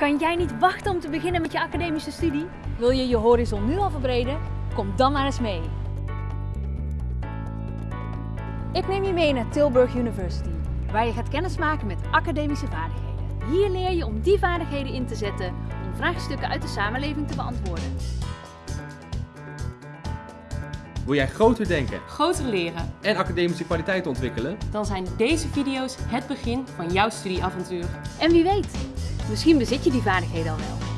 Kan jij niet wachten om te beginnen met je academische studie? Wil je je horizon nu al verbreden? Kom dan maar eens mee. Ik neem je mee naar Tilburg University, waar je gaat kennismaken met academische vaardigheden. Hier leer je om die vaardigheden in te zetten om vraagstukken uit de samenleving te beantwoorden. Wil jij groter denken groter leren, en academische kwaliteit ontwikkelen? dan zijn deze video's het begin van jouw studieavontuur. En wie weet, misschien bezit je die vaardigheden al wel.